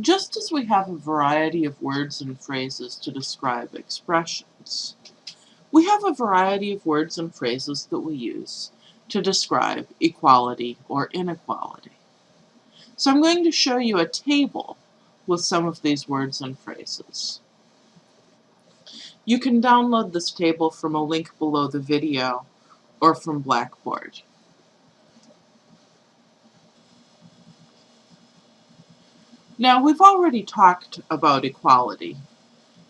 Just as we have a variety of words and phrases to describe expressions, we have a variety of words and phrases that we use to describe equality or inequality. So I'm going to show you a table with some of these words and phrases. You can download this table from a link below the video or from Blackboard. Now we've already talked about equality.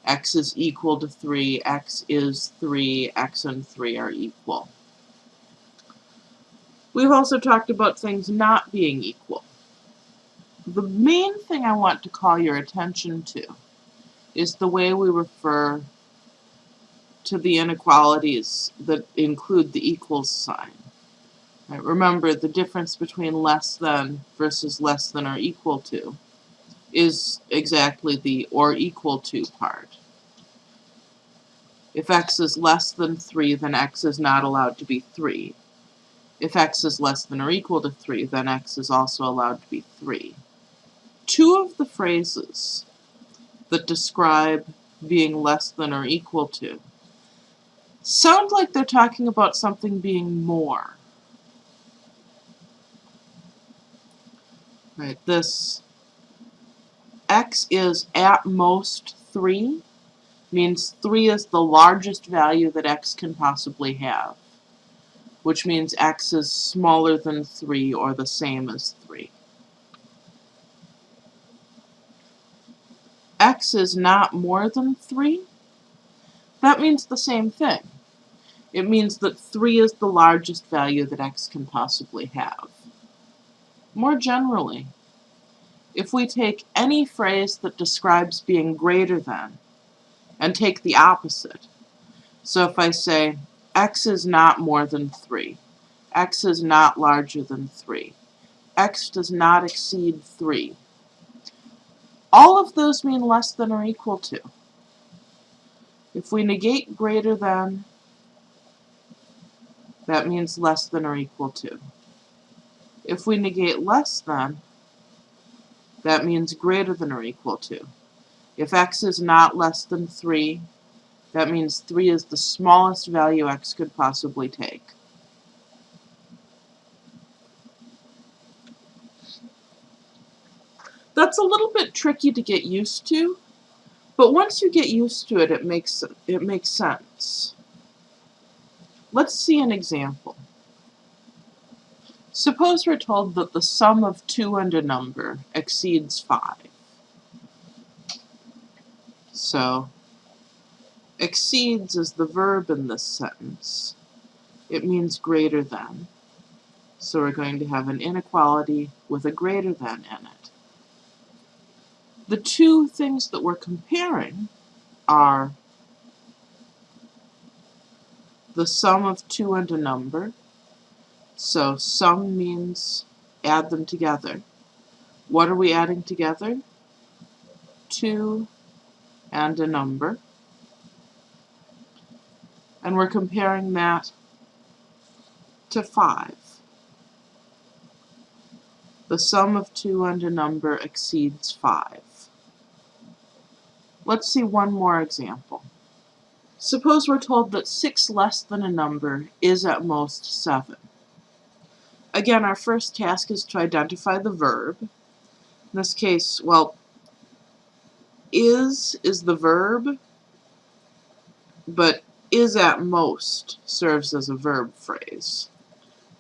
x is equal to 3, x is 3, x and 3 are equal. We've also talked about things not being equal. The main thing I want to call your attention to is the way we refer to the inequalities that include the equals sign. Right, remember, the difference between less than versus less than or equal to is exactly the or equal to part. If x is less than 3, then x is not allowed to be 3. If x is less than or equal to 3, then x is also allowed to be 3. Two of the phrases that describe being less than or equal to sound like they're talking about something being more. Right, this x is at most 3 means 3 is the largest value that x can possibly have which means x is smaller than 3 or the same as 3. x is not more than 3, that means the same thing. It means that 3 is the largest value that x can possibly have. More generally, if we take any phrase that describes being greater than and take the opposite, so if I say, x is not more than 3. x is not larger than 3. x does not exceed 3. All of those mean less than or equal to. If we negate greater than, that means less than or equal to. If we negate less than, that means greater than or equal to. If x is not less than 3, that means 3 is the smallest value x could possibly take. That's a little bit tricky to get used to, but once you get used to it, it makes, it makes sense. Let's see an example. Suppose we're told that the sum of 2 and a number exceeds 5. So Exceeds is the verb in this sentence. It means greater than. So we're going to have an inequality with a greater than in it. The two things that we're comparing are the sum of two and a number. So sum means add them together. What are we adding together? 2 and a number and we're comparing that to 5. The sum of 2 and a number exceeds 5. Let's see one more example. Suppose we're told that 6 less than a number is at most 7. Again, our first task is to identify the verb. In this case, well, is is the verb, but is at most serves as a verb phrase.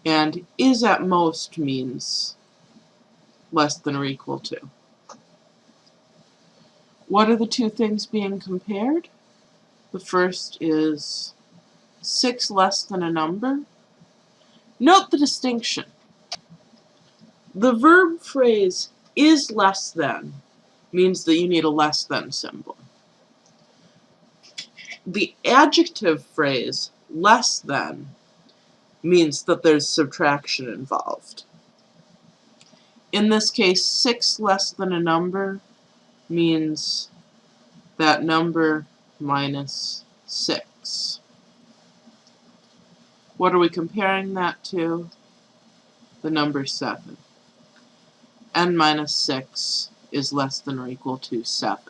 And is at most means less than or equal to. What are the two things being compared? The first is 6 less than a number. Note the distinction. The verb phrase is less than means that you need a less than symbol the adjective phrase less than means that there's subtraction involved. In this case, 6 less than a number means that number minus 6. What are we comparing that to? The number 7. n minus 6 is less than or equal to 7.